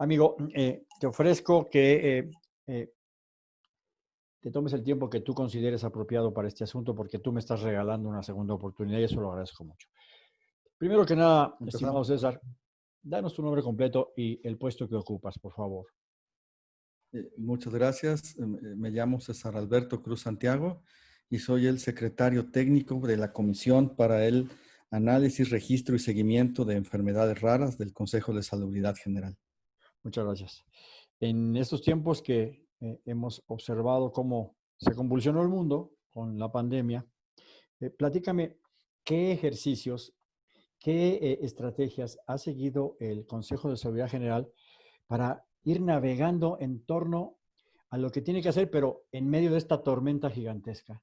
Amigo, eh, te ofrezco que eh, eh, te tomes el tiempo que tú consideres apropiado para este asunto porque tú me estás regalando una segunda oportunidad y eso lo agradezco mucho. Primero que nada, estimado César, danos tu nombre completo y el puesto que ocupas, por favor. muchas gracias. Me llamo César Alberto Cruz Santiago y soy el secretario técnico de la Comisión para el Análisis, Registro y Seguimiento de Enfermedades Raras del Consejo de Salubridad General. Muchas gracias. En estos tiempos que eh, hemos observado cómo se convulsionó el mundo con la pandemia, eh, platícame qué ejercicios, qué eh, estrategias ha seguido el Consejo de Seguridad General para ir navegando en torno a lo que tiene que hacer, pero en medio de esta tormenta gigantesca.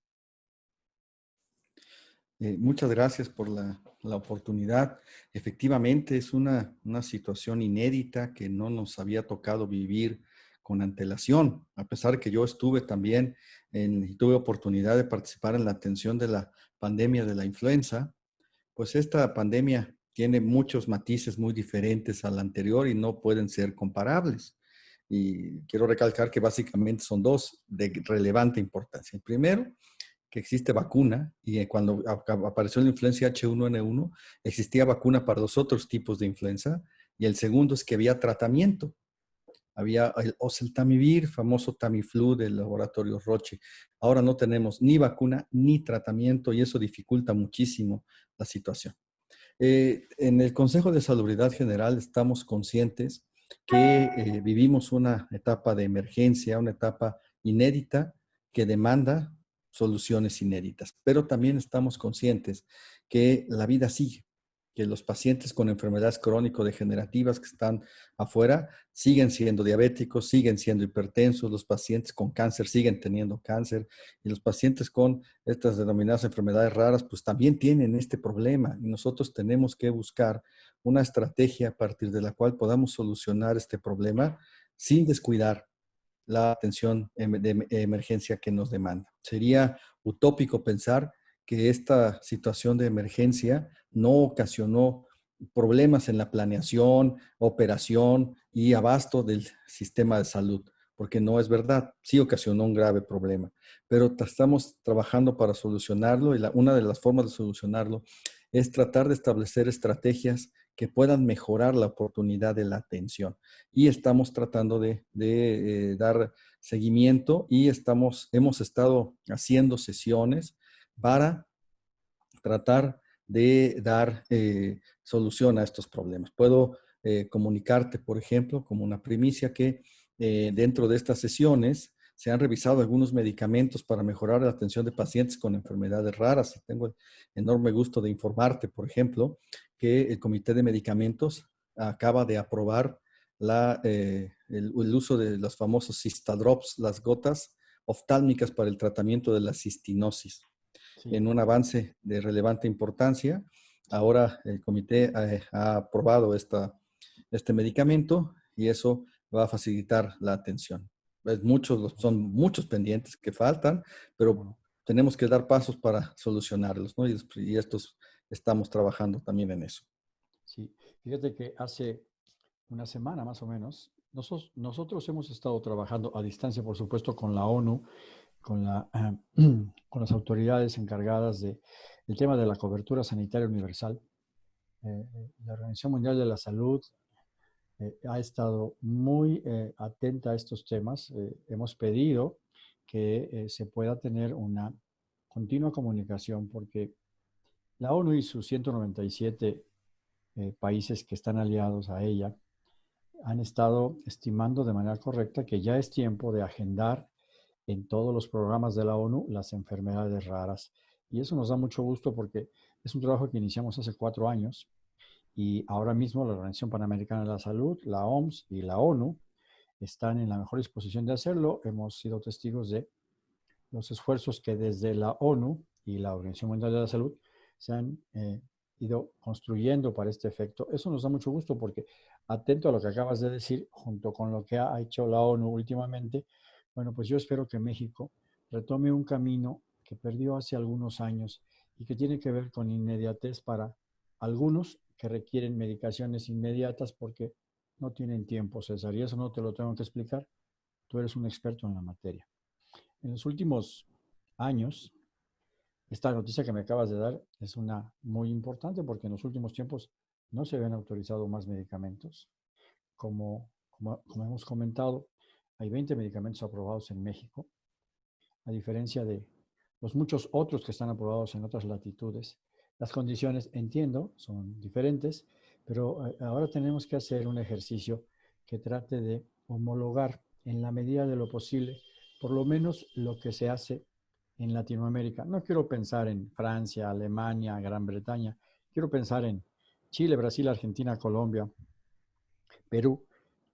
Muchas gracias por la, la oportunidad. Efectivamente, es una, una, situación inédita que no nos había tocado vivir con antelación, a pesar que yo estuve también en, y tuve oportunidad de participar en la atención de la pandemia de la influenza, pues esta pandemia tiene muchos matices muy diferentes a la anterior y no pueden ser comparables. Y quiero recalcar que básicamente son dos de relevante importancia. El primero, que existe vacuna y eh, cuando apareció la influencia H1N1 existía vacuna para los otros tipos de influenza y el segundo es que había tratamiento. Había el oseltamivir, famoso Tamiflu del laboratorio Roche. Ahora no tenemos ni vacuna ni tratamiento y eso dificulta muchísimo la situación. Eh, en el Consejo de Salubridad General estamos conscientes que eh, vivimos una etapa de emergencia, una etapa inédita que demanda soluciones inéditas. Pero también estamos conscientes que la vida sigue, que los pacientes con enfermedades crónico-degenerativas que están afuera siguen siendo diabéticos, siguen siendo hipertensos, los pacientes con cáncer siguen teniendo cáncer y los pacientes con estas denominadas enfermedades raras pues también tienen este problema y nosotros tenemos que buscar una estrategia a partir de la cual podamos solucionar este problema sin descuidar la atención em, de emergencia que nos demanda. Sería utópico pensar que esta situación de emergencia no ocasionó problemas en la planeación, operación y abasto del sistema de salud, porque no es verdad, sí ocasionó un grave problema, pero estamos trabajando para solucionarlo y una de las formas de solucionarlo es tratar de establecer estrategias que puedan mejorar la oportunidad de la atención. Y estamos tratando de, eh, dar seguimiento y estamos, hemos estado haciendo sesiones para tratar de dar eh, solución a estos problemas. Puedo eh, comunicarte, por ejemplo, como una primicia que dentro de estas sesiones se han revisado algunos medicamentos para mejorar la atención de pacientes con enfermedades raras. Tengo el enorme gusto de informarte, por ejemplo, que el Comité de Medicamentos acaba de aprobar la, eh, el, uso de los famosos cistadrops, las gotas oftálmicas para el tratamiento de la cistinosis. En un avance de relevante importancia, ahora el comité eh, ha aprobado esta, este medicamento y eso va a facilitar la atención muchos, son muchos pendientes que faltan, pero tenemos que dar pasos para solucionarlos, ¿no? Y, estos estamos trabajando también en eso. Sí, fíjate que hace una semana más o menos, nosotros, nosotros hemos estado trabajando a distancia, por supuesto, con la ONU, con, la, con las autoridades encargadas del tema de la cobertura sanitaria universal. Eh, eh, la Organización Mundial de la Salud eh, ha estado muy eh, atenta a estos temas. Eh, hemos pedido que se pueda tener una continua comunicación porque la ONU y sus 197 países que están aliados a ella han estado estimando de manera correcta que ya es tiempo de agendar en todos los programas de la ONU las enfermedades raras. Y eso nos da mucho gusto porque es un trabajo que iniciamos hace cuatro años y ahora mismo la Organización Panamericana de la Salud, la OMS y la ONU están en la mejor disposición de hacerlo. Hemos sido testigos de los esfuerzos que desde la ONU y la Organización Mundial de la Salud se han eh, ido construyendo para este efecto. Eso nos da mucho gusto porque, atento a lo que acabas de decir, junto con lo que ha hecho la ONU últimamente, bueno, pues yo espero que México retome un camino que perdió hace algunos años y que tiene que ver con inmediatez para algunos que requieren medicaciones inmediatas porque no tienen tiempo, César, y eso no te lo tengo que explicar. Tú eres un experto en la materia. En los últimos años, esta noticia que me acabas de dar es una muy importante porque en los últimos tiempos no se habían autorizado más medicamentos. Como, como, hemos comentado, hay 20 medicamentos aprobados en México, a diferencia de los muchos otros que están aprobados en otras latitudes. Las condiciones, entiendo, son diferentes, pero eh, ahora tenemos que hacer un ejercicio que trate de homologar en la medida de lo posible, por lo menos lo que se hace en Latinoamérica. No quiero pensar en Francia, Alemania, Gran Bretaña. Quiero pensar en Chile, Brasil, Argentina, Colombia, Perú.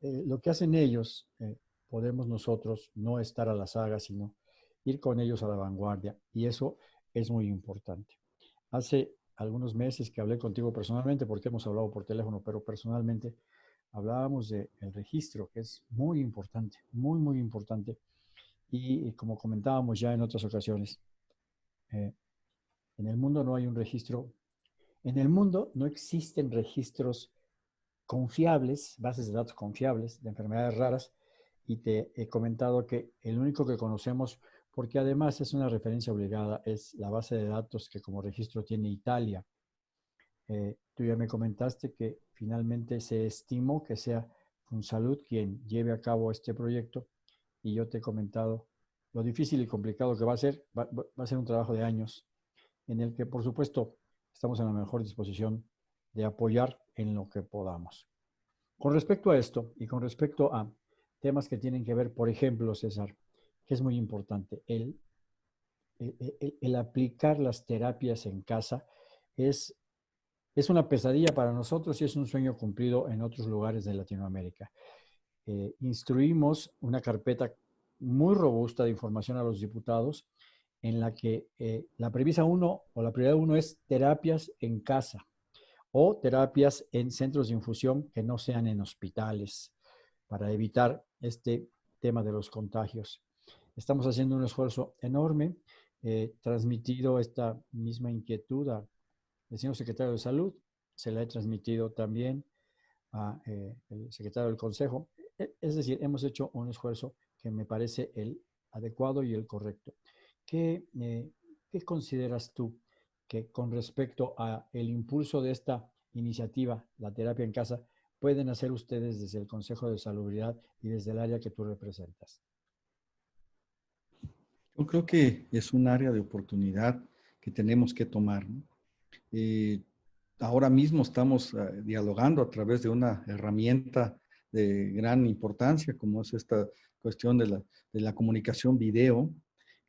Eh, lo que hacen ellos, eh, podemos nosotros no estar a la saga, sino ir con ellos a la vanguardia. Y eso es muy importante. Hace algunos meses que hablé contigo personalmente, porque hemos hablado por teléfono, pero personalmente hablábamos del registro, que es muy importante, muy, muy importante. Y, como comentábamos ya en otras ocasiones, eh, en el mundo no hay un registro, en el mundo no existen registros confiables, bases de datos confiables de enfermedades raras, y te he comentado que el único que conocemos, porque además es una referencia obligada, es la base de datos que como registro tiene Italia. Eh, tú ya me comentaste que finalmente se estimó que sea Salud quien lleve a cabo este proyecto y yo te he comentado lo difícil y complicado que va a ser, va, a ser un trabajo de años en el que, por supuesto, estamos en la mejor disposición de apoyar en lo que podamos. Con respecto a esto y con respecto a temas que tienen que ver, por ejemplo, César, es muy importante, el, el, aplicar las terapias en casa es, es una pesadilla para nosotros y es un sueño cumplido en otros lugares de Latinoamérica. Eh, instruimos una carpeta muy robusta de información a los diputados en la que eh, la premisa uno o la prioridad uno es terapias en casa o terapias en centros de infusión que no sean en hospitales para evitar este tema de los contagios. Estamos haciendo un esfuerzo enorme, eh, transmitido esta misma inquietud al señor secretario de Salud, se la he transmitido también al eh, secretario del Consejo. E, es decir, hemos hecho un esfuerzo que me parece el adecuado y el correcto. ¿Qué, eh, ¿qué consideras tú que con respecto a el impulso de esta iniciativa, la terapia en casa, pueden hacer ustedes desde el Consejo de Salubridad y desde el área que tú representas? Yo creo que es un área de oportunidad que tenemos que tomar. Eh, ahora mismo estamos eh, dialogando a través de una herramienta de gran importancia como es esta cuestión de la, comunicación video,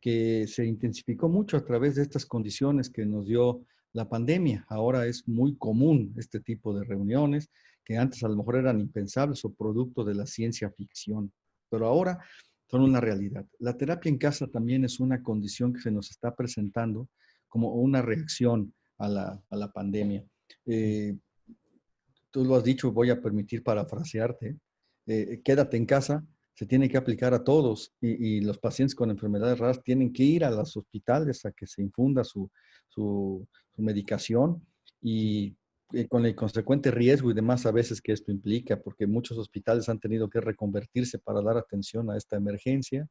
que se intensificó mucho a través de estas condiciones que nos dio la pandemia. Ahora es muy común este tipo de reuniones que antes a lo mejor eran impensables o producto de la ciencia ficción, pero ahora son una realidad. La terapia en casa también es una condición que se nos está presentando como una reacción a la, pandemia. Eh, tú lo has dicho, voy a permitir parafrasearte. Eh, quédate en casa, se tiene que aplicar a todos y, los pacientes con enfermedades raras tienen que ir a los hospitales a que se infunda su, su, medicación y, y, con el consecuente riesgo y demás a veces que esto implica, porque muchos hospitales han tenido que reconvertirse para dar atención a esta emergencia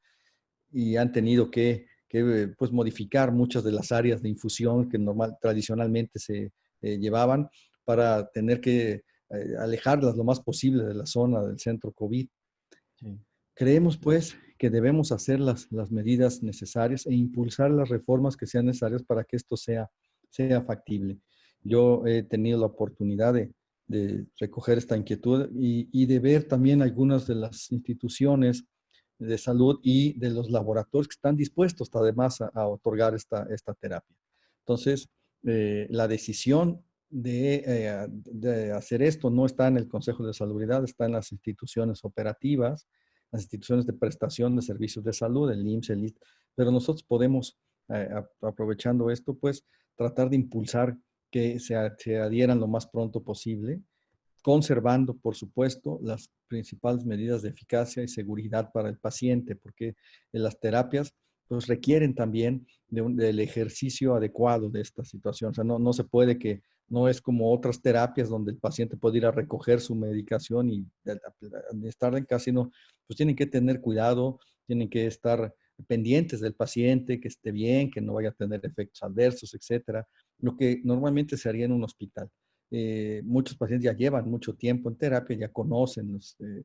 y han tenido que, que pues, modificar muchas de las áreas de infusión que normal, tradicionalmente se eh, llevaban para tener que eh, alejarlas lo más posible de la zona del centro COVID. Sí. Creemos, pues, que debemos hacer las, las medidas necesarias e impulsar las reformas que sean necesarias para que esto sea, sea factible. Yo he tenido la oportunidad de, recoger esta inquietud y, de ver también algunas de las instituciones de salud y de los laboratorios que están dispuestos además a, otorgar esta, esta terapia. Entonces, eh, la decisión de, eh, de, hacer esto no está en el Consejo de Salubridad, está en las instituciones operativas, las instituciones de prestación de servicios de salud, el IMSS, el IST, pero nosotros podemos, eh, aprovechando esto, pues tratar de impulsar que se, se adhieran lo más pronto posible, conservando, por supuesto, las principales medidas de eficacia y seguridad para el paciente, porque las terapias pues requieren también del ejercicio adecuado de esta situación. O sea, no, no se puede que no es como otras terapias donde el paciente puede ir a recoger su medicación y estar en casa, sino pues tienen que tener cuidado, tienen que estar pendientes del paciente, que esté bien, que no vaya a tener efectos adversos, etcétera, lo que normalmente se haría en un hospital. Eh, muchos pacientes ya llevan mucho tiempo en terapia, ya conocen los eh,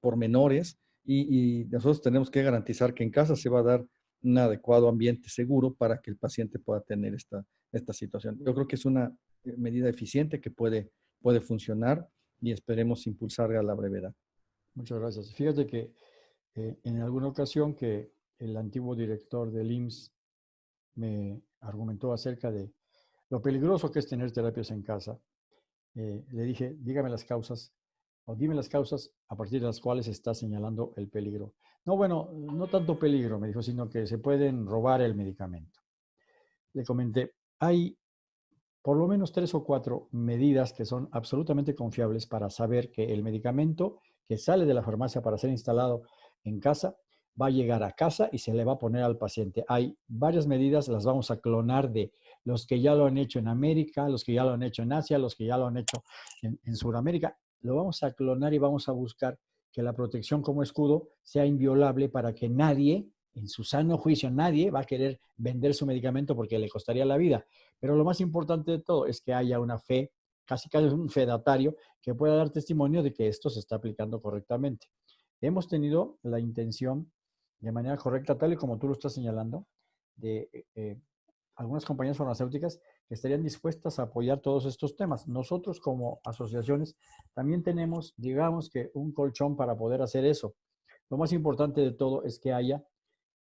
pormenores y, y, nosotros tenemos que garantizar que en casa se va a dar un adecuado ambiente seguro para que el paciente pueda tener esta, esta situación. Yo creo que es una eh, medida eficiente que puede, puede funcionar y esperemos impulsar a la brevedad. Muchas gracias. Fíjate que en alguna ocasión que el antiguo director del IMSS me argumentó acerca de lo peligroso que es tener terapias en casa. Eh, le dije, dígame las causas, o dime las causas a partir de las cuales está señalando el peligro. No, bueno, no tanto peligro, me dijo, sino que se pueden robar el medicamento. Le comenté, hay por lo menos tres o cuatro medidas que son absolutamente confiables para saber que el medicamento que sale de la farmacia para ser instalado en casa va a llegar a casa y se le va a poner al paciente. Hay varias medidas, las vamos a clonar de los que ya lo han hecho en América, los que ya lo han hecho en Asia, los que ya lo han hecho en, en Sudamérica. Lo vamos a clonar y vamos a buscar que la protección como escudo sea inviolable para que nadie, en su sano juicio, nadie va a querer vender su medicamento porque le costaría la vida. Pero lo más importante de todo es que haya una fe, casi casi un fedatario, que pueda dar testimonio de que esto se está aplicando correctamente. Hemos tenido la intención de manera correcta, tal y como tú lo estás señalando, de eh, eh, algunas compañías farmacéuticas que estarían dispuestas a apoyar todos estos temas. Nosotros como asociaciones también tenemos, digamos que, un colchón para poder hacer eso. Lo más importante de todo es que haya,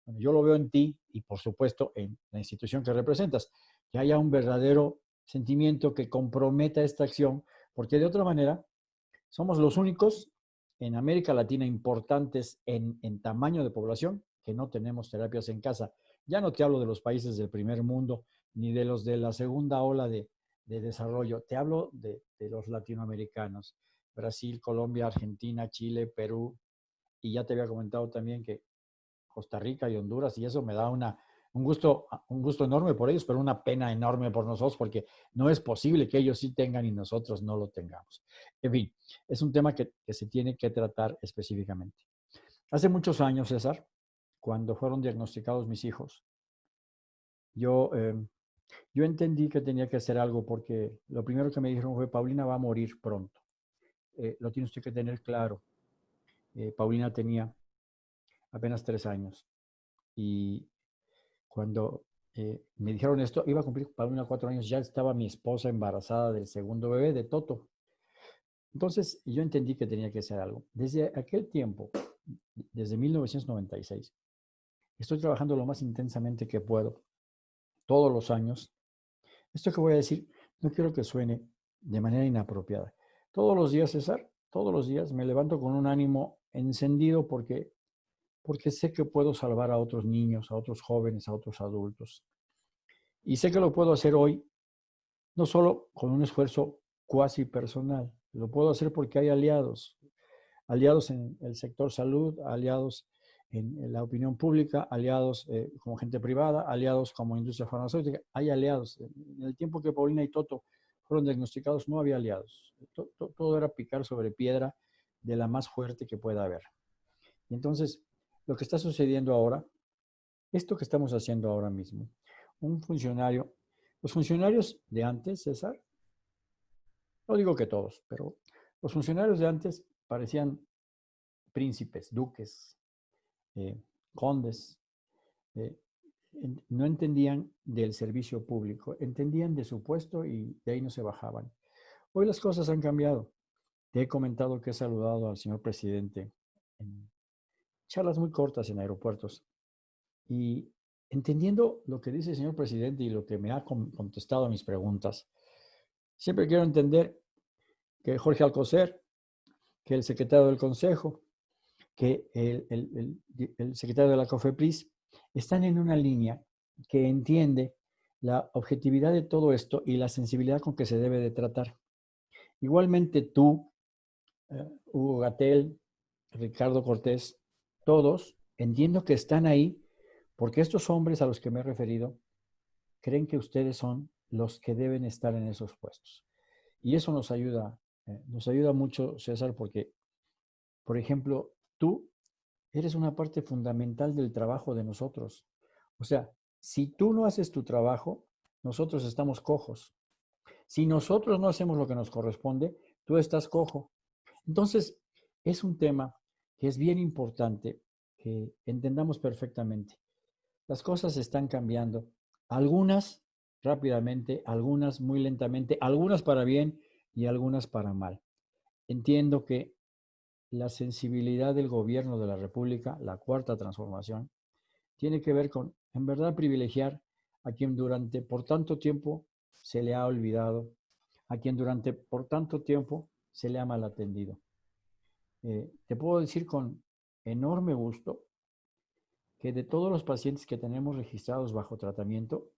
yo lo veo en ti y por supuesto en la institución que representas, que haya un verdadero sentimiento que comprometa esta acción, porque de otra manera somos los únicos en América Latina importantes en, tamaño de población que no tenemos terapias en casa. Ya no te hablo de los países del primer mundo ni de los de la segunda ola de, desarrollo. Te hablo de, los latinoamericanos. Brasil, Colombia, Argentina, Chile, Perú. Y ya te había comentado también que Costa Rica y Honduras, y eso me da una, un gusto, un gusto enorme por ellos, pero una pena enorme por nosotros, porque no es posible que ellos sí tengan y nosotros no lo tengamos. En fin, es un tema que, se tiene que tratar específicamente. Hace muchos años, César, cuando fueron diagnosticados mis hijos, yo, em, yo entendí que tenía que hacer algo porque lo primero que me dijeron fue, Paulina va a morir pronto. Eh, lo tiene usted que tener claro. Eh, Paulina tenía apenas tres años y cuando eh, me dijeron esto, iba a cumplir Paulina cuatro años, ya estaba mi esposa embarazada del segundo bebé de Toto. Entonces yo entendí que tenía que hacer algo. Desde aquel tiempo, desde 1996, estoy trabajando lo más intensamente que puedo, todos los años. Esto que voy a decir, no quiero que suene de manera inapropiada. Todos los días, César, todos los días me levanto con un ánimo encendido porque porque sé que puedo salvar a otros niños, a otros jóvenes, a otros adultos. Y sé que lo puedo hacer hoy, no solo con un esfuerzo cuasi personal, lo puedo hacer porque hay aliados, aliados en el sector salud, aliados en la opinión pública, aliados eh, como gente privada, aliados como industria farmacéutica, hay aliados. En el tiempo que Paulina y Toto fueron diagnosticados no había aliados. Todo, era picar sobre piedra de la más fuerte que pueda haber. Y entonces, lo que está sucediendo ahora, esto que estamos haciendo ahora mismo, un funcionario, los funcionarios de antes, César, no digo que todos, pero los funcionarios de antes parecían príncipes, duques, eh, condes, eh, no entendían del servicio público, entendían de su puesto y de ahí no se bajaban. Hoy las cosas han cambiado. Te he comentado que he saludado al señor presidente en charlas muy cortas en aeropuertos. Y entendiendo lo que dice el señor presidente y lo que me ha contestado a mis preguntas, siempre quiero entender que Jorge Alcocer, que el secretario del Consejo, que el, el secretario de la COFEPRIS, están en una línea que entiende la objetividad de todo esto y la sensibilidad con que se debe de tratar. Igualmente tú, eh, Hugo Gatel, Ricardo Cortés, todos, entiendo que están ahí porque estos hombres a los que me he referido creen que ustedes son los que deben estar en esos puestos. Y eso nos ayuda, eh, nos ayuda mucho, César, porque, por ejemplo, tú eres una parte fundamental del trabajo de nosotros. O sea, si tú no haces tu trabajo, nosotros estamos cojos. Si nosotros no hacemos lo que nos corresponde, tú estás cojo. Entonces, es un tema que es bien importante que entendamos perfectamente. Las cosas están cambiando. Algunas rápidamente, algunas muy lentamente, algunas para bien y algunas para mal. Entiendo que la sensibilidad del gobierno de la República, la cuarta transformación, tiene que ver con, en verdad, privilegiar a quien durante por tanto tiempo se le ha olvidado, a quien durante por tanto tiempo se le ha mal atendido. Eh, te puedo decir con enorme gusto que de todos los pacientes que tenemos registrados bajo tratamiento,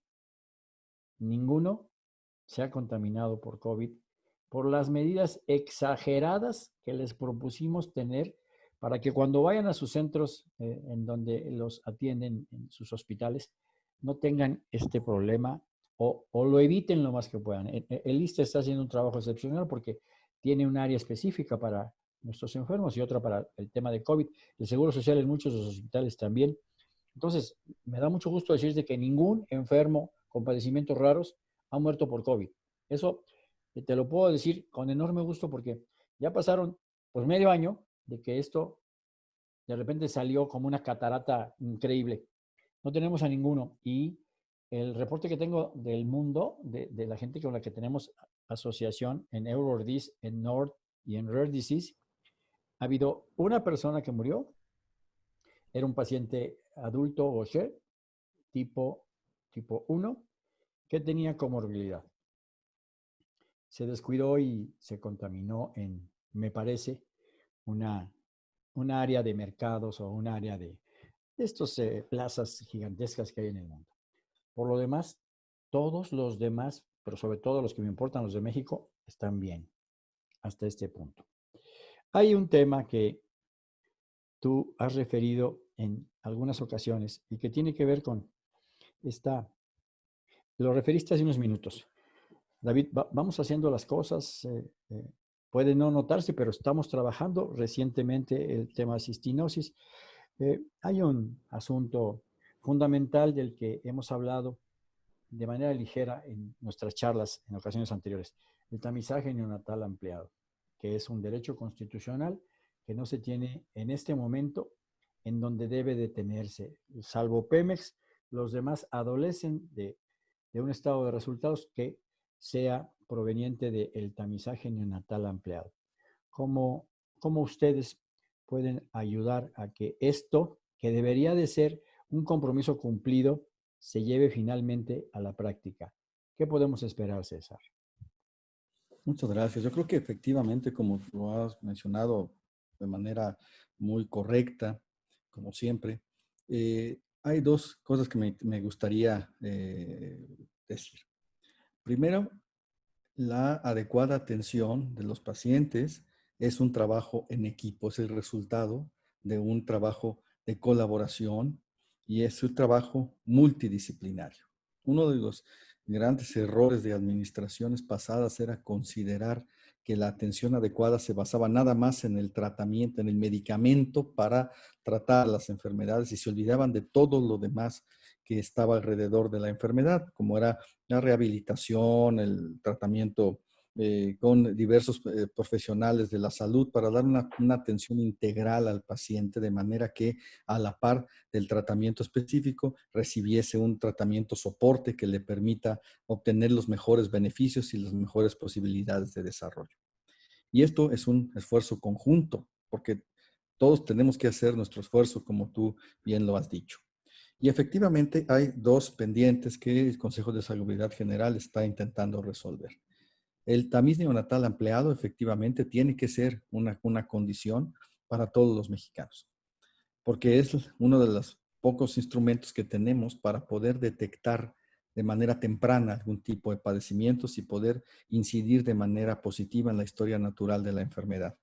ninguno se ha contaminado por COVID por las medidas exageradas que les propusimos tener para que cuando vayan a sus centros eh, en donde los atienden en sus hospitales, no tengan este problema o, lo eviten lo más que puedan. El, e, el ISTE está haciendo un trabajo excepcional porque tiene un área específica para nuestros enfermos y otra para el tema de COVID. El Seguro Social en muchos de los hospitales también. Entonces, me da mucho gusto decirte que ningún enfermo con padecimientos raros ha muerto por COVID. Eso eh, te lo puedo decir con enorme gusto porque ya pasaron pues medio año de que esto de repente salió como una catarata increíble. No tenemos a ninguno. Y el reporte que tengo del mundo, de, la gente con la que tenemos asociación en EuroRDIS, en Nord y en Rare Disease, ha habido una persona que murió. Era un paciente adulto o tipo tipo 1, que tenía comorbilidad. Se descuidó y se contaminó en, me parece, una, una área de mercados o un área de, estas eh, plazas gigantescas que hay en el mundo. Por lo demás, todos los demás, pero sobre todo los que me importan, los de México, están bien hasta este punto. Hay un tema que tú has referido en algunas ocasiones y que tiene que ver con está, lo referiste hace unos minutos. David, vamos haciendo las cosas, eh, eh, puede no notarse, pero estamos trabajando recientemente el tema de cistinosis. Eh, hay un asunto fundamental del que hemos hablado de manera ligera en nuestras charlas en ocasiones anteriores, el tamizaje neonatal ampliado, que es un derecho constitucional que no se tiene en este momento en donde debe detenerse, salvo Pemex, los demás adolecen de, un estado de resultados que sea proveniente del tamizaje neonatal ampliado. ¿Cómo, ¿Cómo ustedes pueden ayudar a que esto, que debería de ser un compromiso cumplido, se lleve finalmente a la práctica? ¿Qué podemos esperar, César? Muchas gracias. Yo creo que efectivamente, como lo has mencionado de manera muy correcta, como siempre, eh, hay dos cosas que me, gustaría eh, decir. Primero, la adecuada atención de los pacientes es un trabajo en equipo, es el resultado de un trabajo de colaboración y es un trabajo multidisciplinario. Uno de los grandes errores de administraciones pasadas era considerar que la atención adecuada se basaba nada más en el tratamiento, en el medicamento para tratar las enfermedades y se olvidaban de todo lo demás que estaba alrededor de la enfermedad, como era la rehabilitación, el tratamiento eh, con diversos eh, profesionales de la salud para dar una, una, atención integral al paciente de manera que a la par del tratamiento específico recibiese un tratamiento soporte que le permita obtener los mejores beneficios y las mejores posibilidades de desarrollo. Y esto es un esfuerzo conjunto, porque todos tenemos que hacer nuestro esfuerzo, como tú bien lo has dicho. Y efectivamente hay dos pendientes que el Consejo de Salubridad General está intentando resolver. El tamiz neonatal ampliado efectivamente tiene que ser una, una condición para todos los mexicanos, porque es uno de los pocos instrumentos que tenemos para poder detectar de manera temprana algún tipo de padecimientos y poder incidir de manera positiva en la historia natural de la enfermedad.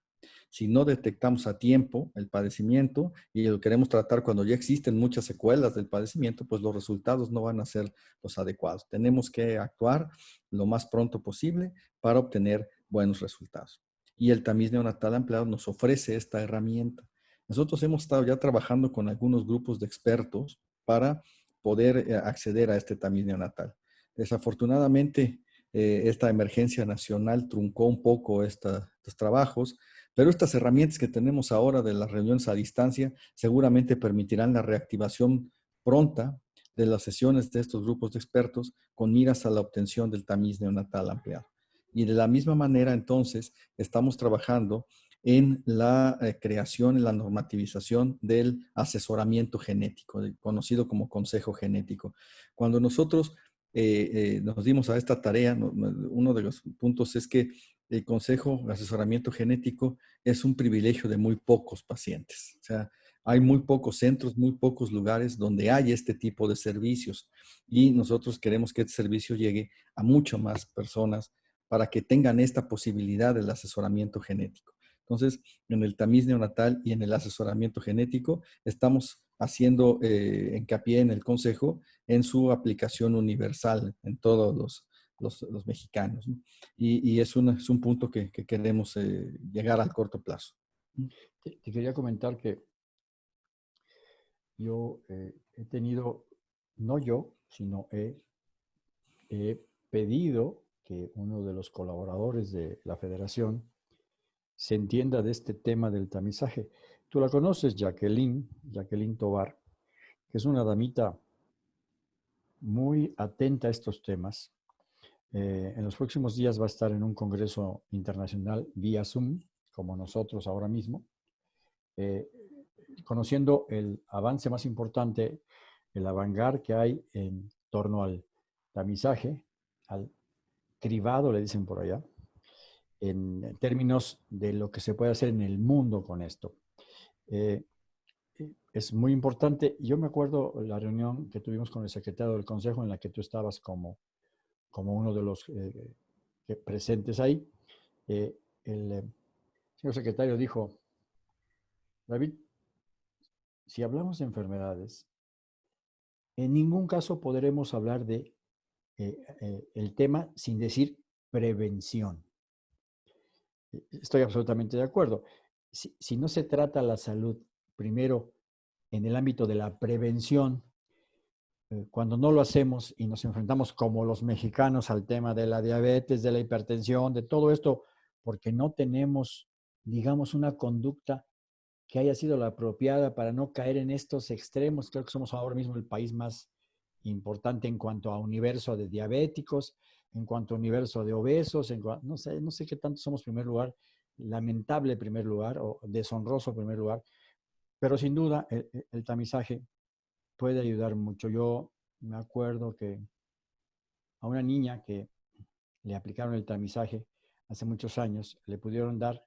Si no detectamos a tiempo el padecimiento y lo queremos tratar cuando ya existen muchas secuelas del padecimiento, pues los resultados no van a ser los adecuados. Tenemos que actuar lo más pronto posible para obtener buenos resultados. Y el tamiz neonatal ampliado nos ofrece esta herramienta. Nosotros hemos estado ya trabajando con algunos grupos de expertos para poder eh, acceder a este tamiz neonatal. Desafortunadamente, eh, esta emergencia nacional truncó un poco estos trabajos, pero estas herramientas que tenemos ahora de las reuniones a distancia seguramente permitirán la reactivación pronta de las sesiones de estos grupos de expertos con miras a la obtención del tamiz neonatal ampliado. Y de la misma manera, entonces, estamos trabajando en la eh, creación, en la normativización del asesoramiento genético, conocido como consejo genético. Cuando nosotros eh, eh, nos dimos a esta tarea, uno de los puntos es que el consejo de asesoramiento genético es un privilegio de muy pocos pacientes. O sea, hay muy pocos centros, muy pocos lugares donde hay este tipo de servicios y nosotros queremos que este servicio llegue a muchas más personas para que tengan esta posibilidad del asesoramiento genético. Entonces, en el tamiz neonatal y en el asesoramiento genético, estamos haciendo eh, hincapié en el consejo en su aplicación universal en todos los, mexicanos. Y, es, es, un punto que, queremos eh, llegar al corto plazo. Te, quería comentar que yo eh, he tenido, no yo, sino he pedido que uno de los colaboradores de la federación se entienda de este tema del tamizaje. Tú la conoces, Jacqueline, Jacqueline Tobar, que es una damita muy atenta a estos temas. Eh, en los próximos días va a estar en un congreso internacional vía Zoom, como nosotros ahora mismo, eh, conociendo el avance más importante, el avangar que hay en torno al tamizaje, al cribado, le dicen por allá, en términos de lo que se puede hacer en el mundo con esto. Eh, es muy importante. Yo me acuerdo la reunión que tuvimos con el secretario del Consejo en la que tú estabas como, como uno de los eh, presentes ahí. Eh, el señor secretario dijo, David, si hablamos de enfermedades, en ningún caso podremos hablar de el tema sin decir prevención. E, estoy absolutamente de acuerdo. Si, no se trata la salud primero en el ámbito de la prevención, eh, cuando no lo hacemos y nos enfrentamos como los mexicanos al tema de la diabetes, de la hipertensión, de todo esto, porque no tenemos, digamos, una conducta que haya sido la apropiada para no caer en estos extremos. Creo que somos ahora mismo el país más importante en cuanto a universo de diabéticos, en cuanto a universo de obesos, en, no, sé, no sé qué tanto somos primer lugar, lamentable primer lugar o deshonroso primer lugar, pero sin duda el, tamizaje puede ayudar mucho. Yo me acuerdo que a una niña que le aplicaron el tamizaje hace muchos años, le pudieron dar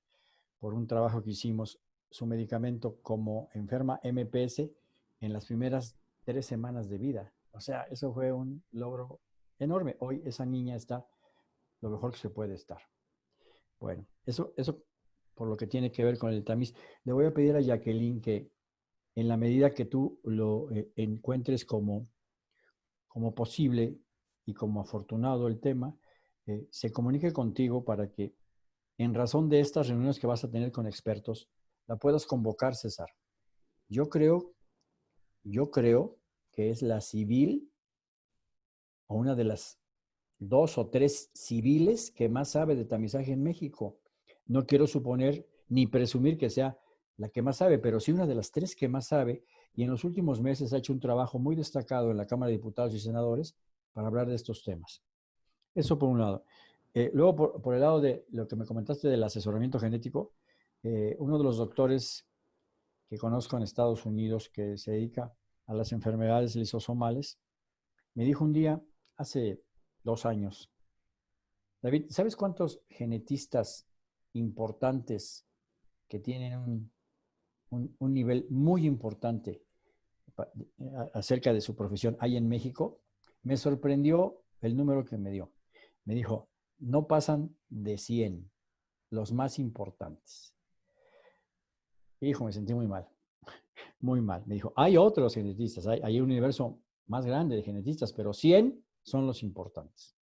por un trabajo que hicimos su medicamento como enferma MPS en las primeras tres semanas de vida. O sea, eso fue un logro enorme. Hoy esa niña está lo mejor que se puede estar. Bueno, eso, eso por lo que tiene que ver con el tamiz. Le voy a pedir a Jacqueline que en la medida que tú lo eh, encuentres como, como posible y como afortunado el tema, eh, se comunique contigo para que en razón de estas reuniones que vas a tener con expertos, la puedas convocar, César. Yo creo, yo creo que es la civil o una de las dos o tres civiles que más sabe de tamizaje en México. No quiero suponer ni presumir que sea la que más sabe, pero sí una de las tres que más sabe y en los últimos meses ha hecho un trabajo muy destacado en la Cámara de Diputados y Senadores para hablar de estos temas. Eso por un lado. Eh, luego, por, el lado de lo que me comentaste del asesoramiento genético, eh, uno de los doctores que conozco en Estados Unidos que se dedica a las enfermedades lisosomales, me dijo un día, hace dos años. David, ¿sabes cuántos genetistas importantes que tienen un, nivel muy importante acerca de su profesión hay en México? Me sorprendió el número que me dio. Me dijo, no pasan de 100 los más importantes. hijo, me sentí muy mal, muy mal. Me dijo, hay otros genetistas, hay, hay un universo más grande de genetistas, pero 100 son los importantes.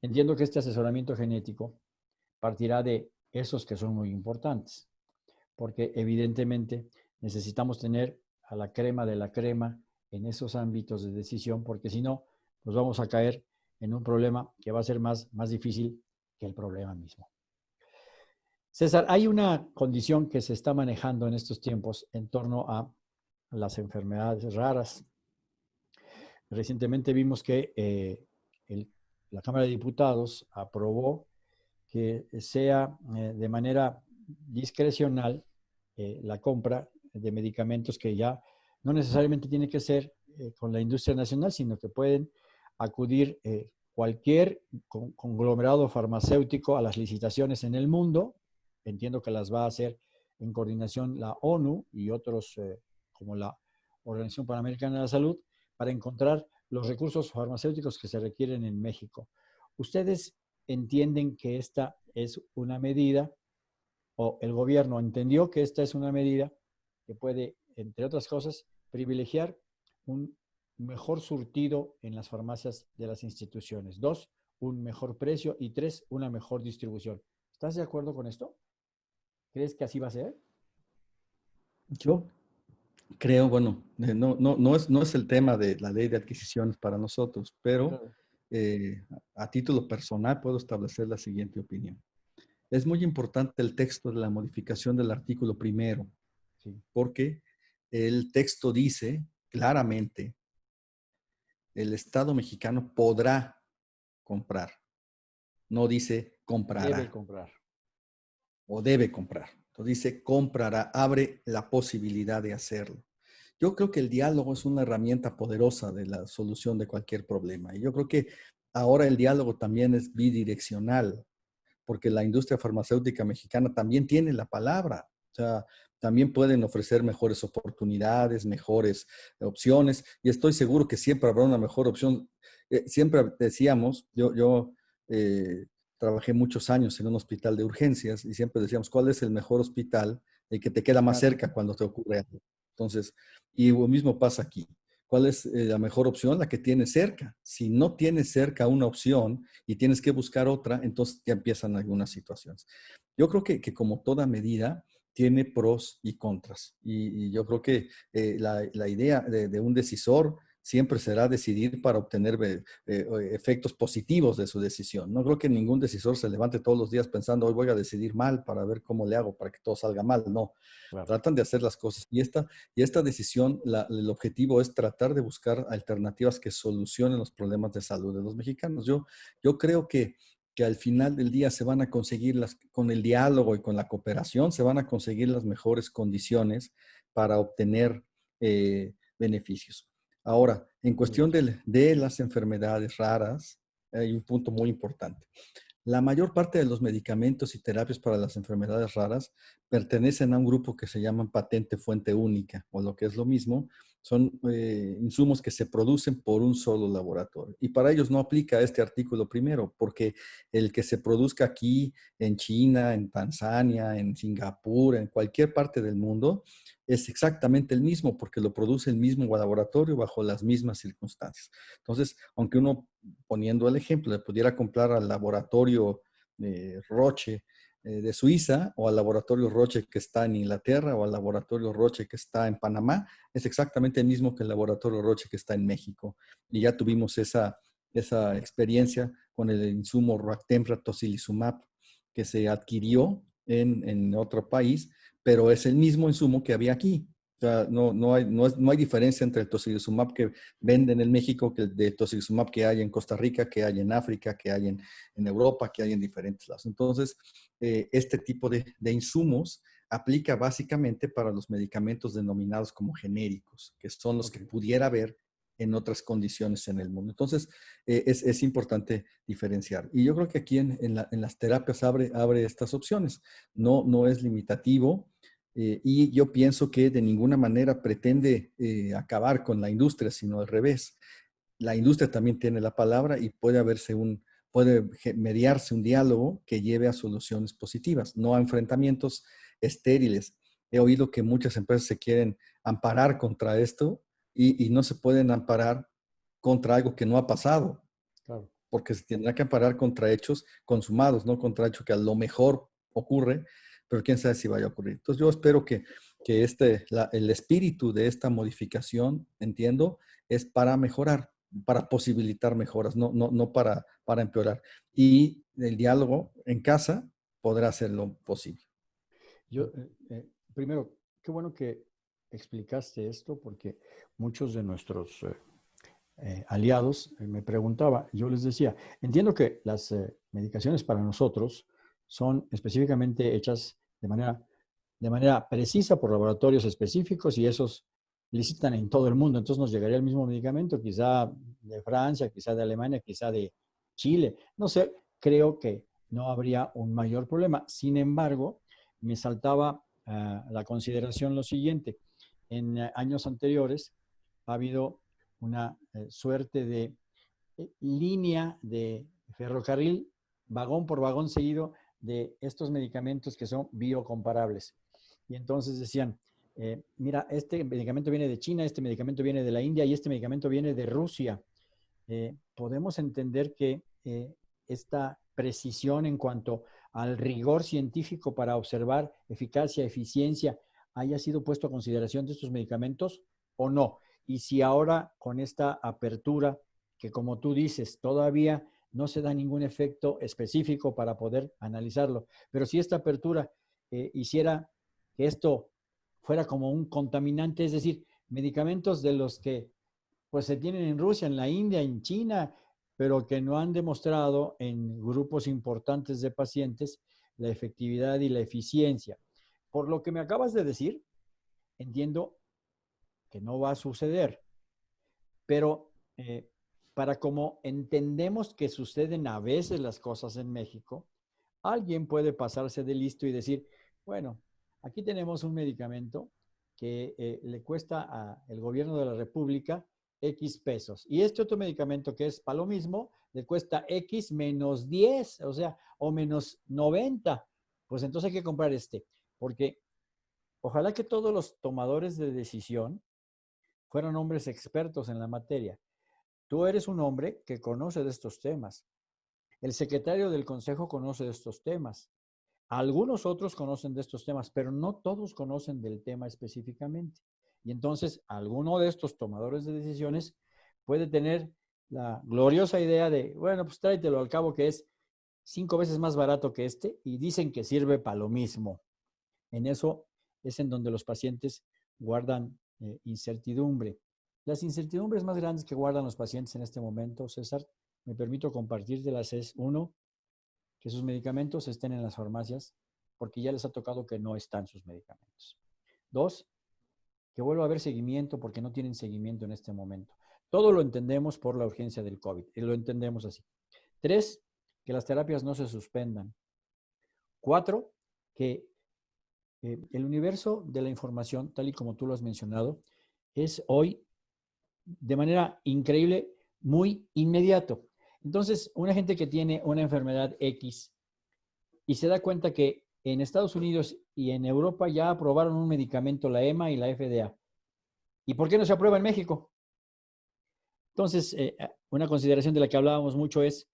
Entiendo que este asesoramiento genético partirá de esos que son muy importantes, porque evidentemente necesitamos tener a la crema de la crema en esos ámbitos de decisión, porque si no, nos vamos a caer en un problema que va a ser más, más difícil que el problema mismo. César, hay una condición que se está manejando en estos tiempos en torno a las enfermedades raras. Recientemente vimos que eh, la Cámara de Diputados aprobó que sea eh, de manera discrecional eh, la compra de medicamentos que ya no necesariamente tiene que ser eh, con la industria nacional, sino que pueden acudir cualquier conglomerado farmacéutico a las licitaciones en el mundo. Entiendo que las va a hacer en coordinación la ONU y otros como la Organización Panamericana de la Salud para encontrar los recursos farmacéuticos que se requieren en México. ¿Ustedes entienden que esta es una medida o el gobierno entendió que esta es una medida que puede, entre otras cosas, privilegiar un mejor surtido en las farmacias de las instituciones. Dos, un mejor precio y tres, una mejor distribución. ¿Estás de acuerdo con esto? ¿Crees que así va a ser? Yo creo, bueno, eh, no, no, no, es, no es el tema de la ley de adquisiciones para nosotros, pero eh, a título personal puedo establecer la siguiente opinión. Es muy importante el texto de la modificación del artículo primero, porque el texto dice claramente, el Estado mexicano podrá comprar. No dice comprará. Debe comprar. O debe comprar. Entonces dice, comprará, abre la posibilidad de hacerlo. Yo creo que el diálogo es una herramienta poderosa de la solución de cualquier problema. Y yo creo que ahora el diálogo también es bidireccional, porque la industria farmacéutica mexicana también tiene la palabra. O sea, también pueden ofrecer mejores oportunidades, mejores opciones. Y estoy seguro que siempre habrá una mejor opción. Eh, siempre decíamos, yo, yo eh, trabajé muchos años en un hospital de urgencias y siempre decíamos, ¿cuál es el mejor hospital? El que te queda más cerca cuando te ocurre algo. Entonces, y lo mismo pasa aquí. ¿Cuál es eh, la mejor opción? La que tienes cerca. Si no tienes cerca una opción y tienes que buscar otra, entonces ya empiezan algunas situaciones. Yo creo que, que como toda medida, tiene pros y contras. Y, yo creo que eh, la, la, idea de, de un decisor siempre será decidir para obtener eh, eh, efectos positivos de su decisión. No creo que ningún decisor se levante todos los días pensando, hoy voy a decidir mal para ver cómo le hago para que todo salga mal. No, tratan de hacer las cosas. Y esta, y esta decisión, el objetivo es tratar de buscar alternativas que solucionen los problemas de salud de los mexicanos. Yo, yo creo que que al final del día se van a conseguir las, con el diálogo y con la cooperación, se van a conseguir las mejores condiciones para obtener eh, beneficios. Ahora, en cuestión de, las enfermedades raras, hay un punto muy importante. La mayor parte de los medicamentos y terapias para las enfermedades raras pertenecen a un grupo que se llaman patente fuente única, o lo que es lo mismo, son eh, insumos que se producen por un solo laboratorio. Y para ellos no aplica este artículo primero, porque el que se produzca aquí, en China, en Tanzania, en Singapur, en cualquier parte del mundo, es exactamente el mismo, porque lo produce el mismo laboratorio bajo las mismas circunstancias. Entonces, aunque uno, poniendo el ejemplo, le pudiera comprar al laboratorio Roche eh, de Suiza o al laboratorio Roche que está en Inglaterra o al laboratorio Roche que está en Panamá, es exactamente el mismo que el laboratorio Roche que está en México. Y ya tuvimos esa, esa experiencia con el insumo Roactemra tocilizumab que se adquirió en, en otro país, pero es el mismo insumo que había aquí sea, no, no, hay, no, hay diferencia entre el tocilizumab que venden en México que el de tocilizumab que hay en Costa Rica, que hay en África, que hay en, en Europa, que hay en diferentes lados. Entonces, eh, este tipo de, de, insumos aplica básicamente para los medicamentos denominados como genéricos, que son los que pudiera haber en otras condiciones en el mundo. Entonces, eh, es, es, importante diferenciar. Y yo creo que aquí en, en, la, en, las terapias abre, abre estas opciones. No, no es limitativo. Eh, y yo pienso que de ninguna manera pretende eh, acabar con la industria, sino al revés. La industria también tiene la palabra y puede haberse un, puede mediarse un diálogo que lleve a soluciones positivas, no a enfrentamientos estériles. he oído que muchas empresas se quieren amparar contra esto y, no se pueden amparar contra algo que no ha pasado. Porque se tendrá que amparar contra hechos consumados, no contra hechos que a lo mejor ocurre, pero quién sabe si vaya a ocurrir. Entonces yo espero que, que este, el espíritu de esta modificación, entiendo, es para mejorar, para posibilitar mejoras, no, no, no para, para empeorar. Y el diálogo en casa podrá hacerlo posible. Yo, eh, eh, primero, qué bueno que explicaste esto porque muchos de nuestros eh, aliados me preguntaban, yo les decía, entiendo que las medicaciones para nosotros son específicamente hechas de manera, de manera precisa por laboratorios específicos y esos licitan en todo el mundo. Entonces nos llegaría el mismo medicamento, quizá de Francia, quizá de Alemania, quizá de Chile. No sé, creo que no habría un mayor problema. Sin embargo, me saltaba a la consideración lo siguiente. En eh, años anteriores ha habido una eh, suerte de eh, línea de ferrocarril, vagón por vagón seguido, de estos medicamentos que son biocomparables. Y entonces decían, mira, este medicamento viene de China, este medicamento viene de la India y este medicamento viene de Rusia. podemos entender que esta precisión en cuanto al rigor científico para observar eficacia, eficiencia, haya sido puesto a consideración de estos medicamentos o no. Y si ahora con esta apertura, que como tú dices, todavía no se da ningún efecto específico para poder analizarlo, pero si esta apertura eh, hiciera que esto fuera como un contaminante, es decir, medicamentos de los que pues se tienen en Rusia, en la India, en China, pero que no han demostrado en grupos importantes de pacientes la efectividad y la eficiencia. Por lo que me acabas de decir, entiendo que no va a suceder, pero eh, para como entendemos que suceden a veces las cosas en México, alguien puede pasarse de listo y decir, bueno, aquí tenemos un medicamento que eh, le cuesta al gobierno de la República X pesos. Y este otro medicamento que es para lo mismo, le cuesta X menos 10, o sea, o menos 90. Pues entonces hay que comprar este, porque ojalá que todos los tomadores de decisión fueran hombres expertos en la materia. Tú eres un hombre que conoce de estos temas. El secretario del consejo conoce de estos temas. Algunos otros conocen de estos temas, pero no todos conocen del tema específicamente. Y entonces, alguno de estos tomadores de decisiones puede tener la gloriosa idea de, bueno, pues tráetelo al cabo que es cinco veces más barato que este y dicen que sirve para lo mismo. En eso es en donde los pacientes guardan eh, incertidumbre. Las incertidumbres más grandes que guardan los pacientes en este momento, César, me permito compartir de las es, uno, que sus medicamentos estén en las farmacias porque ya les ha tocado que no están sus medicamentos. Dos, que vuelva a haber seguimiento porque no tienen seguimiento en este momento. Todo lo entendemos por la urgencia del COVID y lo entendemos así. Tres, que las terapias no se suspendan. Cuatro, que eh, el universo de la información, tal y como tú lo has mencionado, es hoy de manera increíble muy inmediato. Entonces, una gente que tiene una enfermedad X y se da cuenta que en Estados Unidos y en Europa ya aprobaron un medicamento, la EMA y la FDA. ¿Y por qué no se aprueba en México? Entonces, eh, eh, una consideración de la que hablábamos mucho es,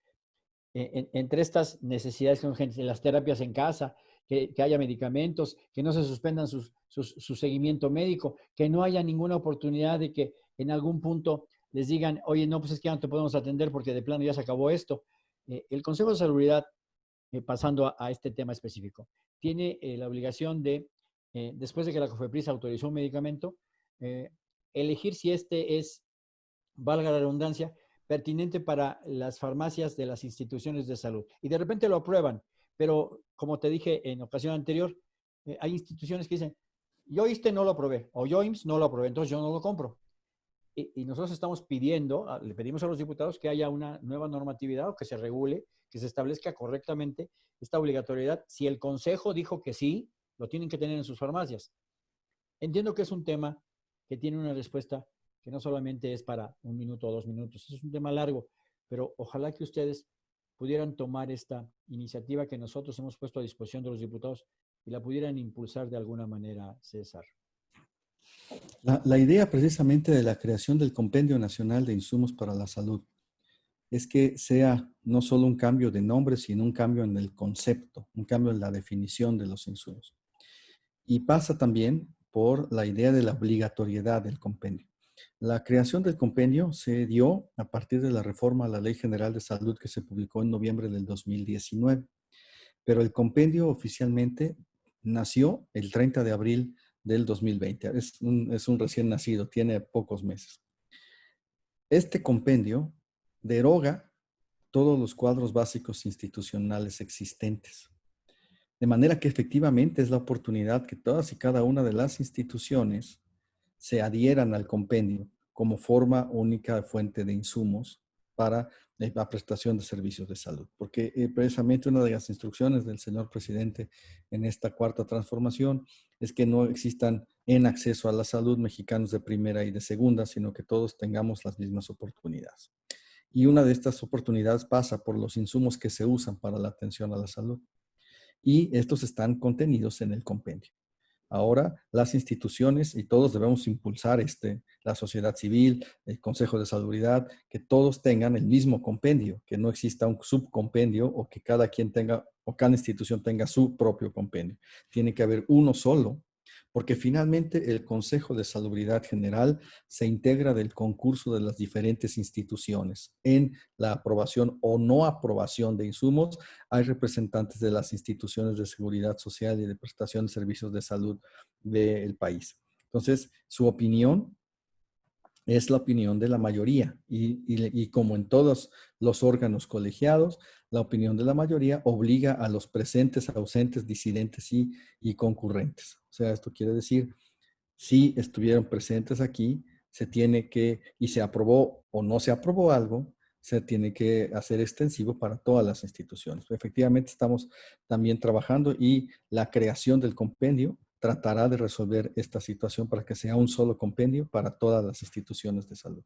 eh, entre estas necesidades de las terapias en casa, que, haya medicamentos, que no se suspendan su seguimiento médico, que no haya ninguna oportunidad de que en algún punto les digan, oye, no, pues es que ya no te podemos atender porque de plano ya se acabó esto. el Consejo de Salubridad eh, pasando a, este tema específico, tiene eh, la obligación de, eh, después de que la COFEPRIS autorizó un medicamento, elegir si este es, valga la redundancia, pertinente para las farmacias de las instituciones de salud. Y de repente lo aprueban, pero como te dije en ocasión anterior, hay instituciones que dicen, yo este no lo aprobé, o yo IMSS no lo aprobé, entonces yo no lo compro. Y, nosotros estamos pidiendo, le pedimos a los diputados que haya una nueva normatividad o que se regule que se establezca correctamente esta obligatoriedad. Si el Consejo dijo que sí, lo tienen que tener en sus farmacias. Entiendo que es un tema que tiene una respuesta que no solamente es para un minuto o dos minutos, es un tema largo, pero ojalá que ustedes pudieran tomar esta iniciativa que nosotros hemos puesto a disposición de los diputados y la pudieran impulsar de alguna manera, César. La, idea precisamente de la creación del Compendio Nacional de Insumos para la Salud es que sea no solo un cambio de nombre, sino un cambio en el concepto, un cambio en la definición de los insumos. Y pasa también por la idea de la obligatoriedad del compendio. La creación del compendio se dio a partir de la reforma a la Ley General de Salud que se publicó en noviembre del 2019. Pero el compendio oficialmente nació el 30 de abril del 2020. Es un, es un recién nacido, tiene pocos meses. Este compendio deroga todos los cuadros básicos institucionales existentes. De manera que efectivamente es la oportunidad que todas y cada una de las instituciones se adhieran al compendio como forma única de fuente de insumos para la prestación de servicios de salud. Porque eh, precisamente una de las instrucciones del señor presidente en esta cuarta transformación es que no existan en acceso a la salud mexicanos de primera y de segunda, sino que todos tengamos las mismas oportunidades. Y una de estas oportunidades pasa por los insumos que se usan para la atención a la salud. Y estos están contenidos en el compendio. Ahora las instituciones y todos debemos impulsar este, la sociedad civil, el Consejo de Salubridad, que todos tengan el mismo compendio, que no exista un subcompendio o que cada quien tenga o cada institución tenga su propio compendio. Tiene que haber uno solo porque finalmente el Consejo de Salubridad General se integra del concurso de las diferentes instituciones. En la aprobación o no aprobación de insumos, hay representantes de las instituciones de seguridad social y de prestación de servicios de salud del país. Entonces, su opinión es la opinión de la mayoría y, como en todos los órganos colegiados, la opinión de la mayoría obliga a los presentes, ausentes, disidentes y, y concurrentes. O sea, esto quiere decir, si estuvieron presentes aquí, se tiene que, y se aprobó o no se aprobó algo, se tiene que hacer extensivo para todas las instituciones. Efectivamente, estamos también trabajando y la creación del compendio tratará de resolver esta situación para que sea un solo compendio para todas las instituciones de salud.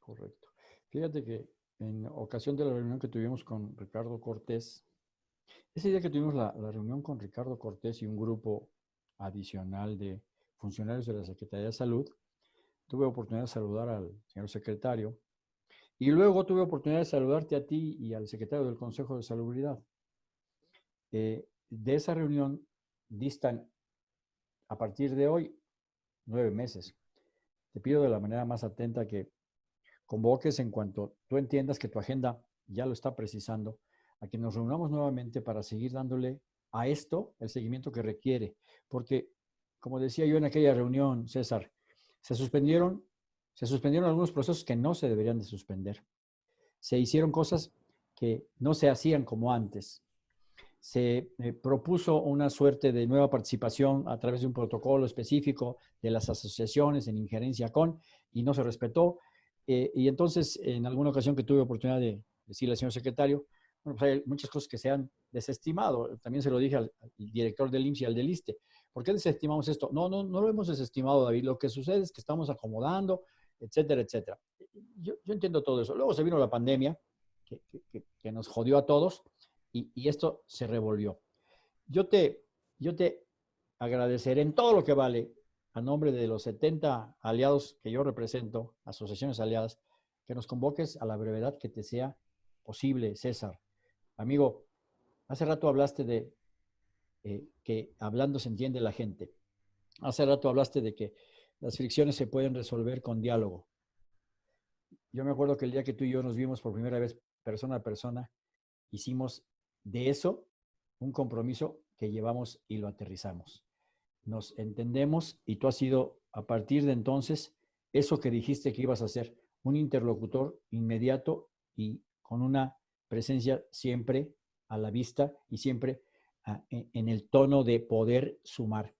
Correcto. Fíjate que en ocasión de la reunión que tuvimos con Ricardo Cortés, ese día que tuvimos la, reunión con Ricardo Cortés y un grupo adicional de funcionarios de la Secretaría de Salud, tuve oportunidad de saludar al señor secretario y luego tuve oportunidad de saludarte a ti y al secretario del Consejo de Salubridad. Eh, de esa reunión distan a partir de hoy nueve meses. Te pido de la manera más atenta que convoques en cuanto tú entiendas que tu agenda ya lo está precisando, a que nos reunamos nuevamente para seguir dándole a esto el seguimiento que requiere. Porque, como decía yo en aquella reunión, César, se suspendieron, se suspendieron algunos procesos que no se deberían de suspender. Se hicieron cosas que no se hacían como antes se eh, propuso una suerte de nueva participación a través de un protocolo específico de las asociaciones en injerencia con, y no se respetó. Eh, y entonces, en alguna ocasión que tuve oportunidad de decirle al señor secretario, bueno, pues hay muchas cosas que se han desestimado. También se lo dije al, director del IMSS y al del ISTE. ¿Por qué desestimamos esto? No, no, no lo hemos desestimado, David. Lo que sucede es que estamos acomodando, etcétera, etcétera. Yo, yo entiendo todo eso. Luego se vino la pandemia, que, que, que nos jodió a todos y, esto se revolvió. Yo te, yo te agradeceré en todo lo que vale, a nombre de los 70 aliados que yo represento, asociaciones aliadas, que nos convoques a la brevedad que te sea posible, César. Amigo, hace rato hablaste de eh, que hablando se entiende la gente. Hace rato hablaste de que las fricciones se pueden resolver con diálogo. Yo me acuerdo que el día que tú y yo nos vimos por primera vez persona a persona, hicimos de eso un compromiso que llevamos y lo aterrizamos. Nos entendemos y tú has sido, a partir de entonces, eso que dijiste que ibas a ser, un interlocutor inmediato y con una presencia siempre a la vista y siempre ah, e, en el tono de poder sumar.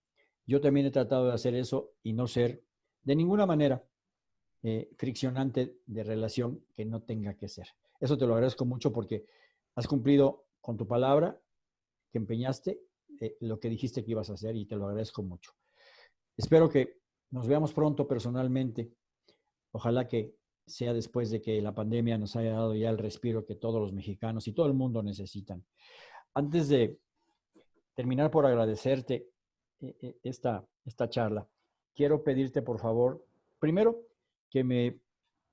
Yo también he tratado de hacer eso y no ser de ninguna manera eh, friccionante de relación que no tenga que ser. Eso te lo agradezco mucho porque has cumplido con tu palabra que empeñaste eh, lo que dijiste que ibas a hacer y te lo agradezco mucho. Espero que nos veamos pronto personalmente. Ojalá que sea después de que la pandemia nos haya dado ya el respiro que todos los mexicanos y todo el mundo necesitan. Antes de, terminar por agradecerte eh, eh, esta, esta charla. Quiero pedirte, por favor, primero, que me,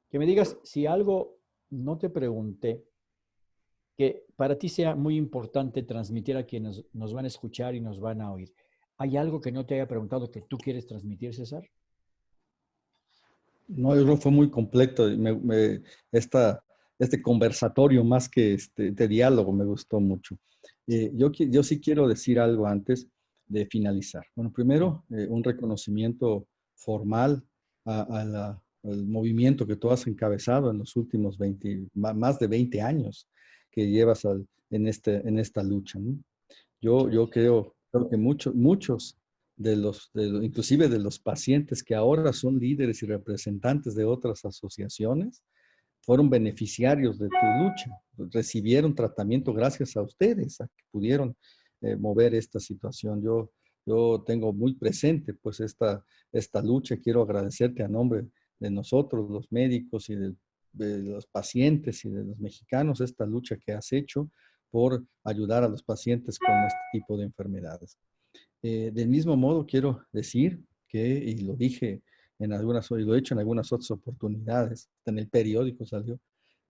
que me digas si algo no te pregunté, que para ti sea muy importante transmitir a quienes nos van a escuchar y nos van a oír. ¿Hay algo que no te haya preguntado que tú quieres transmitir, César? No, yo creo que fue muy completo. esta, este conversatorio más que este, de diálogo me gustó mucho. Eh, yo, yo sí quiero decir algo antes de finalizar. Bueno, primero, eh, un reconocimiento formal al movimiento que tú has encabezado en los últimos 20, más de 20 años que llevas en, este, en esta lucha. Yo, yo creo, creo que muchos, muchos de los, inclusive de los pacientes que ahora son líderes y representantes de otras asociaciones, fueron beneficiarios de tu lucha, recibieron tratamiento gracias a ustedes, a que pudieron eh, mover esta situación. Yo, yo tengo muy presente pues esta, esta lucha, quiero agradecerte a nombre de nosotros, los médicos y de, los pacientes y de los mexicanos, esta lucha que has hecho por ayudar a los pacientes con este tipo de enfermedades. Eh, del mismo modo, quiero decir que, y lo dije en algunas, y lo he hecho en algunas otras oportunidades, en el periódico salió,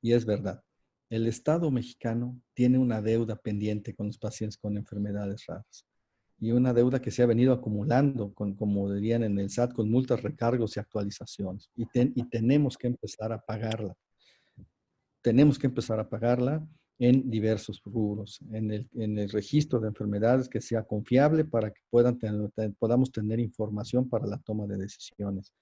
y es verdad. El Estado mexicano tiene una deuda pendiente con los pacientes con enfermedades raras y una deuda que se ha venido acumulando, con, como dirían en el SAT, con multas, recargos y actualizaciones. Y, y tenemos que empezar a pagarla. Tenemos que empezar a pagarla en diversos rubros, en el, en el, registro de enfermedades que sea confiable para que puedan podamos tener información para la toma de decisiones,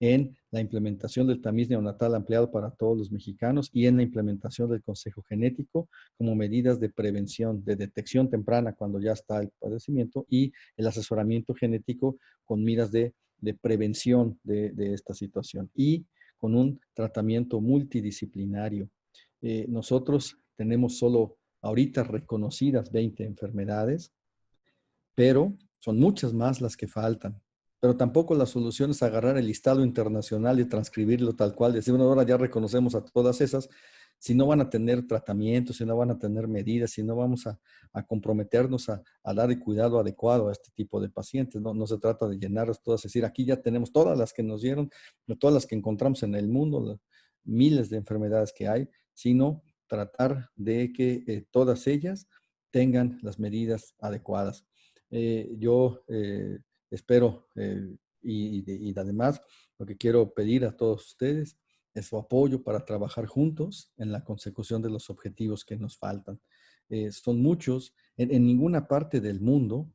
en la implementación del tamiz neonatal ampliado para todos los mexicanos y en la implementación del consejo genético como medidas de prevención, de detección temprana cuando ya está el padecimiento y el asesoramiento genético con miras de, prevención de, de esta situación y con un tratamiento multidisciplinario. Eh, nosotros tenemos solo ahorita reconocidas 20 enfermedades, pero son muchas más las que faltan. Pero tampoco la solución es agarrar el listado internacional y transcribirlo tal cual, decir, bueno, ahora ya reconocemos a todas esas, si no van a tener tratamientos, si no van a tener medidas, si no vamos a, comprometernos a, dar el cuidado adecuado a este tipo de pacientes. No, no se trata de llenarlas todas, es decir, aquí ya tenemos todas las que nos dieron, todas las que encontramos en el mundo, miles de enfermedades que hay, sino tratar de que eh, todas ellas tengan las medidas adecuadas. Eh, yo eh, espero y, además lo que quiero pedir a todos ustedes es su apoyo para trabajar juntos en la consecución de los objetivos que nos faltan. son muchos, en, ninguna parte del mundo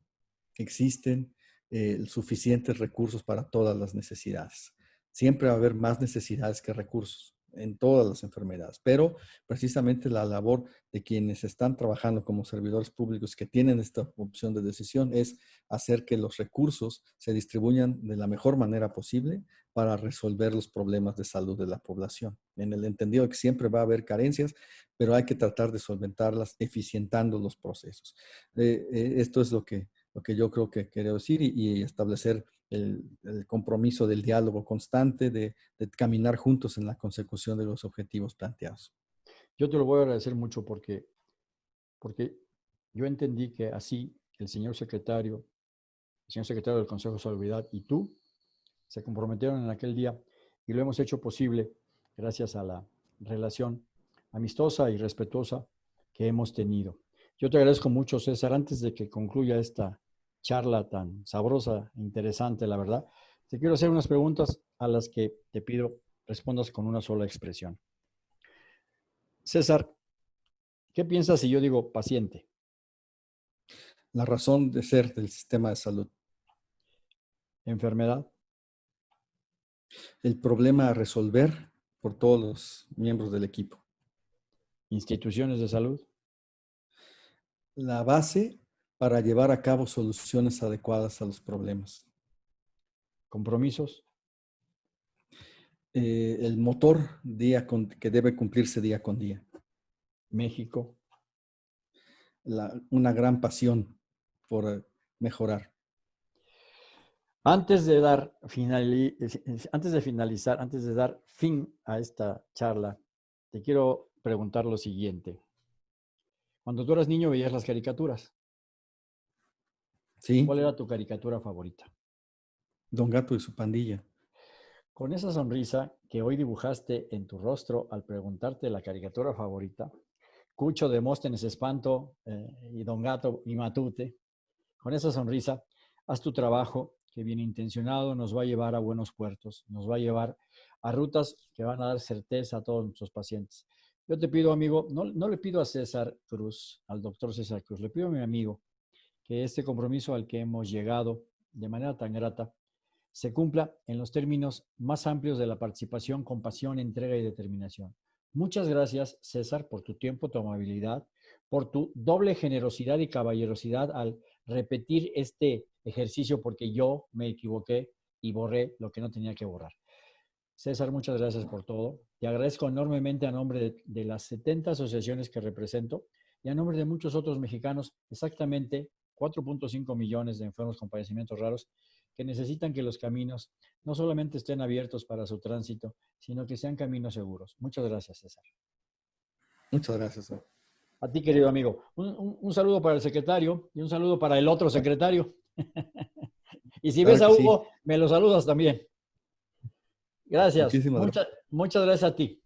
existen suficientes recursos para todas las necesidades. Siempre va a haber más necesidades que recursos en todas las enfermedades, pero precisamente la labor de quienes están trabajando como servidores públicos que tienen esta opción de decisión es hacer que los recursos se distribuyan de la mejor manera posible para resolver los problemas de salud de la población. En el entendido que siempre va a haber carencias, pero hay que tratar de solventarlas eficientando los procesos. Eh, eh, esto es lo que, lo que yo creo que quiero decir y establecer el, compromiso del diálogo constante, de, caminar juntos en la consecución de los objetivos planteados. Yo te lo voy a agradecer mucho porque, porque yo entendí que así el señor secretario, el señor secretario del Consejo de Salubridad y tú se comprometieron en aquel día y lo hemos hecho posible gracias a la relación amistosa y respetuosa que hemos tenido. Yo te agradezco mucho, César. Antes de que concluya esta charla tan sabrosa, interesante, la verdad. Te quiero hacer unas preguntas a las que te pido respondas con una sola expresión. César, ¿qué piensas si yo digo paciente? La razón de ser del sistema de salud. Enfermedad. El problema a resolver por todos los miembros del equipo. Instituciones de salud. La base para llevar a cabo soluciones adecuadas a los problemas. ¿Compromisos? Eh, el motor día que debe cumplirse día con día. México. una gran pasión por eh, mejorar. Antes de, dar antes de finalizar, antes de dar fin a esta charla, te quiero preguntar lo siguiente. Cuando tú eras niño veías las caricaturas. Sí. ¿Cuál era tu caricatura favorita? Don Gato y su pandilla. Con esa sonrisa que hoy dibujaste en tu rostro al preguntarte la caricatura favorita, Cucho, Demóstenes, Espanto eh, y Don Gato y Matute, con esa sonrisa, haz tu trabajo que bien intencionado nos va a llevar a buenos puertos, nos va a llevar a rutas que van a dar certeza a todos nuestros pacientes. Yo te pido, amigo, no, no le pido a César Cruz, al doctor César Cruz, le pido a mi amigo que este compromiso al que hemos llegado de manera tan grata se cumpla en los términos más amplios de la participación, compasión, entrega y determinación. Muchas gracias, César, por tu tiempo, tu amabilidad, por tu doble generosidad y caballerosidad al repetir este ejercicio porque yo me equivoqué y borré lo que no tenía que borrar. César, muchas gracias por todo. Te agradezco enormemente a nombre de, de las 70 asociaciones que represento y a nombre de muchos otros mexicanos, exactamente 4.5 millones de enfermos con padecimientos raros que necesitan que los caminos no solamente estén abiertos para su tránsito, sino que sean caminos seguros. Muchas gracias, César. Muchas gracias. A ti, querido amigo. Un, saludo para el secretario y un saludo para el otro secretario. y si ves a Hugo, me lo saludas también. Gracias. muchas gracias a ti.